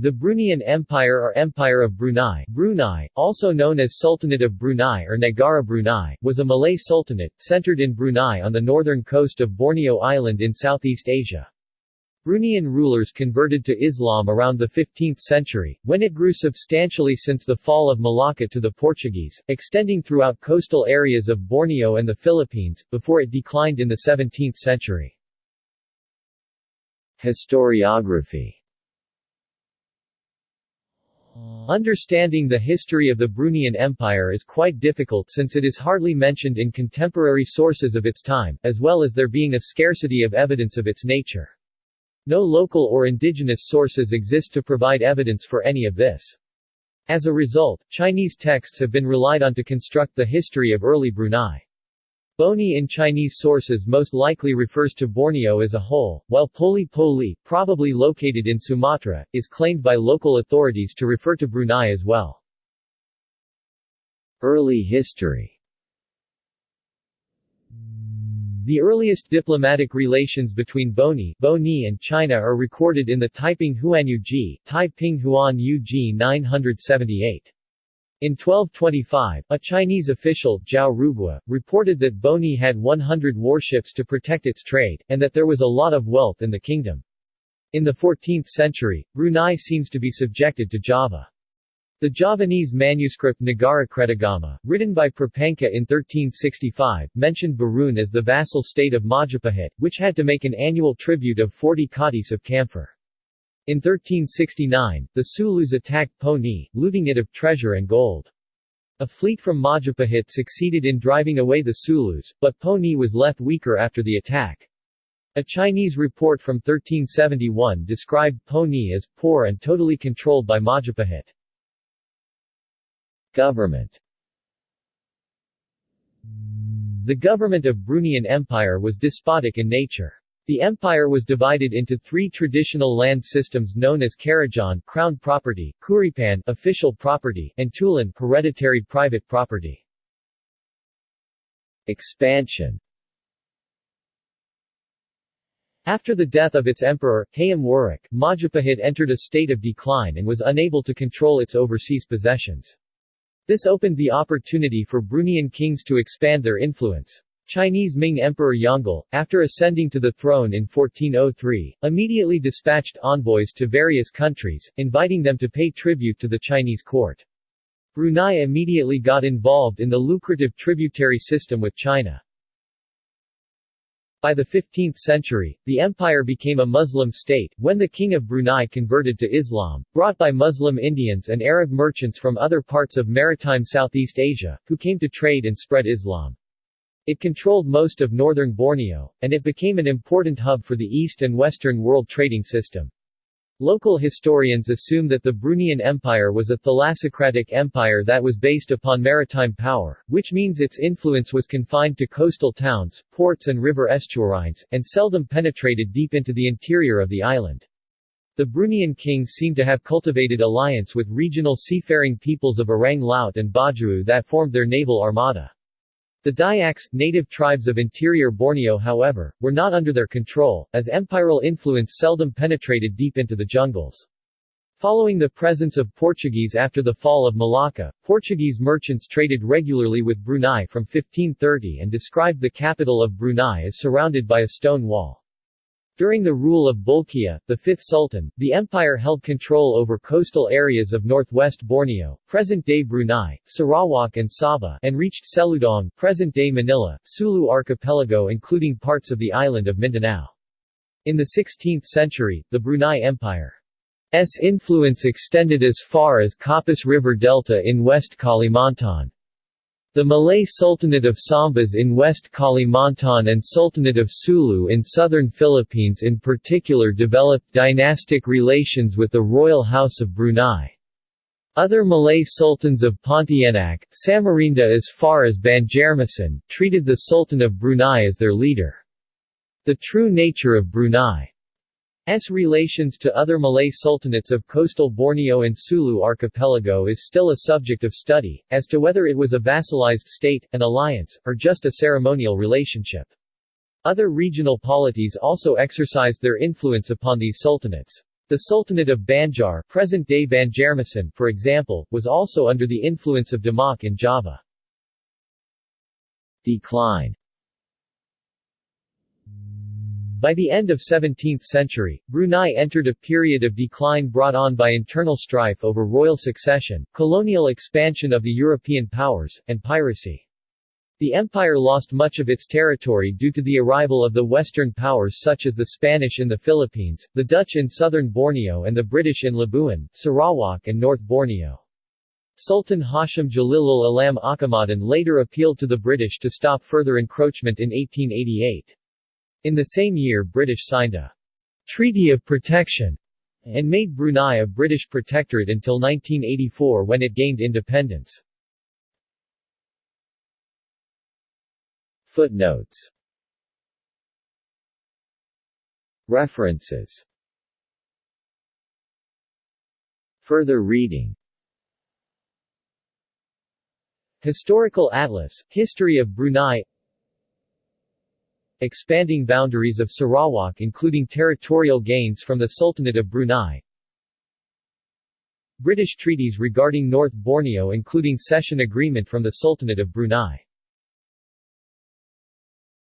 The Bruneian Empire or Empire of Brunei, Brunei, also known as Sultanate of Brunei or Negara Brunei, was a Malay sultanate, centered in Brunei on the northern coast of Borneo Island in Southeast Asia. Bruneian rulers converted to Islam around the 15th century, when it grew substantially since the fall of Malacca to the Portuguese, extending throughout coastal areas of Borneo and the Philippines, before it declined in the 17th century. Historiography Understanding the history of the Bruneian Empire is quite difficult since it is hardly mentioned in contemporary sources of its time, as well as there being a scarcity of evidence of its nature. No local or indigenous sources exist to provide evidence for any of this. As a result, Chinese texts have been relied on to construct the history of early Brunei. Boni in Chinese sources most likely refers to Borneo as a whole, while Poli Poli, probably located in Sumatra, is claimed by local authorities to refer to Brunei as well. Early history The earliest diplomatic relations between Boni, Boni and China are recorded in the Taiping Huanyu Ji, Taiping Huan Yu Ji 978. In 1225, a Chinese official, Zhao Rugua, reported that Boni had 100 warships to protect its trade, and that there was a lot of wealth in the kingdom. In the 14th century, Brunei seems to be subjected to Java. The Javanese manuscript Nagara Kretagama, written by Prapanca in 1365, mentioned Berun as the vassal state of Majapahit, which had to make an annual tribute of 40 katis of camphor. In 1369, the Sulus attacked Poni, looting it of treasure and gold. A fleet from Majapahit succeeded in driving away the Sulus, but Poni was left weaker after the attack. A Chinese report from 1371 described Poni as poor and totally controlled by Majapahit. Government The government of Bruneian Empire was despotic in nature. The empire was divided into three traditional land systems known as Karajan crown property, Kuripan official property, and Tulan hereditary private property. Expansion After the death of its emperor, Hayam Wuruk, Majapahit entered a state of decline and was unable to control its overseas possessions. This opened the opportunity for Bruneian kings to expand their influence. Chinese Ming Emperor Yongle, after ascending to the throne in 1403, immediately dispatched envoys to various countries, inviting them to pay tribute to the Chinese court. Brunei immediately got involved in the lucrative tributary system with China. By the 15th century, the empire became a Muslim state, when the king of Brunei converted to Islam, brought by Muslim Indians and Arab merchants from other parts of maritime Southeast Asia, who came to trade and spread Islam. It controlled most of northern Borneo, and it became an important hub for the East and Western world trading system. Local historians assume that the Bruneian Empire was a thalassocratic empire that was based upon maritime power, which means its influence was confined to coastal towns, ports and river estuaries, and seldom penetrated deep into the interior of the island. The Bruneian kings seem to have cultivated alliance with regional seafaring peoples of Orang Laut and Bajau that formed their naval armada. The Dayaks, native tribes of interior Borneo however, were not under their control, as empiral influence seldom penetrated deep into the jungles. Following the presence of Portuguese after the fall of Malacca, Portuguese merchants traded regularly with Brunei from 1530 and described the capital of Brunei as surrounded by a stone wall. During the rule of Bolkiah, the fifth sultan, the empire held control over coastal areas of northwest Borneo, present-day Brunei, Sarawak and Sabah, and reached Seludong, present-day Manila, Sulu archipelago including parts of the island of Mindanao. In the 16th century, the Brunei Empire's influence extended as far as Kapuas River Delta in West Kalimantan. The Malay Sultanate of Sambas in West Kalimantan and Sultanate of Sulu in southern Philippines in particular developed dynastic relations with the royal house of Brunei. Other Malay sultans of Pontianak, Samarinda as far as Banjarmasin, treated the Sultan of Brunei as their leader. The true nature of Brunei S relations to other Malay sultanates of coastal Borneo and Sulu archipelago is still a subject of study, as to whether it was a vassalized state, an alliance, or just a ceremonial relationship. Other regional polities also exercised their influence upon these sultanates. The Sultanate of Banjar present-day Banjarmasin, for example, was also under the influence of Demak in Java. Decline by the end of 17th century, Brunei entered a period of decline brought on by internal strife over royal succession, colonial expansion of the European powers, and piracy. The empire lost much of its territory due to the arrival of the Western powers such as the Spanish in the Philippines, the Dutch in southern Borneo and the British in Labuan, Sarawak and North Borneo. Sultan Hashim Jalilul Alam Akamaddin later appealed to the British to stop further encroachment in 1888. In the same year British signed a Treaty of Protection and made Brunei a British protectorate until 1984 when it gained independence. Footnotes. References. Further reading. Historical Atlas, History of Brunei expanding boundaries of Sarawak including territorial gains from the Sultanate of Brunei. British treaties regarding North Borneo including cession agreement from the Sultanate of Brunei